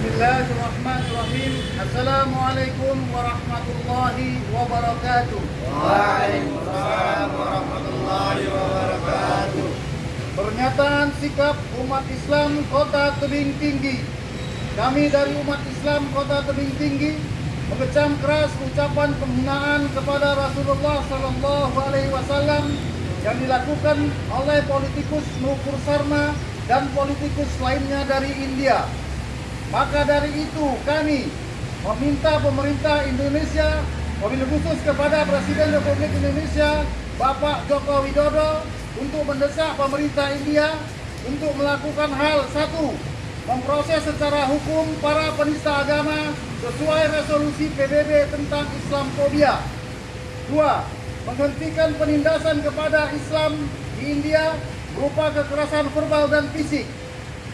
Bismillahirrahmanirrahim. Assalamualaikum warahmatullahi wabarakatuh. Waalaikumsalam warahmatullahi wabarakatuh. Pernyataan sikap umat Islam Kota Tebing Tinggi. Kami dari umat Islam Kota Tebing Tinggi mengecam keras ucapan penghinaan kepada Rasulullah Sallallahu Alaihi Wasallam yang dilakukan oleh politikus Nukur Sarma dan politikus lainnya dari India. Maka dari itu kami meminta pemerintah Indonesia wabil khusus kepada Presiden Republik Indonesia Bapak Joko Widodo untuk mendesak pemerintah India untuk melakukan hal satu memproses secara hukum para penista agama sesuai resolusi PBB tentang Islamfobia. Dua, menghentikan penindasan kepada Islam di India berupa kekerasan verbal dan fisik.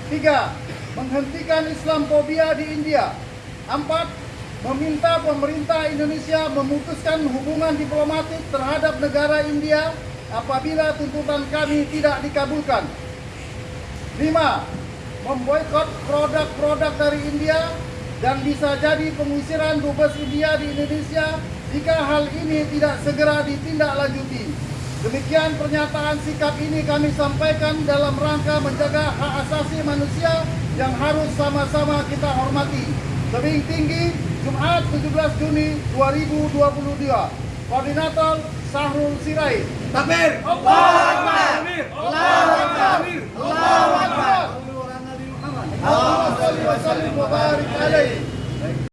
Tiga, menghentikan Islamfobia di India. Empat, meminta pemerintah Indonesia memutuskan hubungan diplomatik terhadap negara India apabila tuntutan kami tidak dikabulkan. Lima, memboikot produk-produk dari India dan bisa jadi pengusiran dubes India di Indonesia jika hal ini tidak segera ditindaklanjuti. Demikian pernyataan sikap ini kami sampaikan dalam rangka menjaga hak asasi manusia yang harus sama-sama kita hormati. Tebing tinggi, Jumat 17 Juni 2022. Koordinator Sahrul Sirait. Takbir. Allahu Akbar. Allahu Akbar. Allahu Akbar. Allahumma shalli wa sallim wa barik alaihi.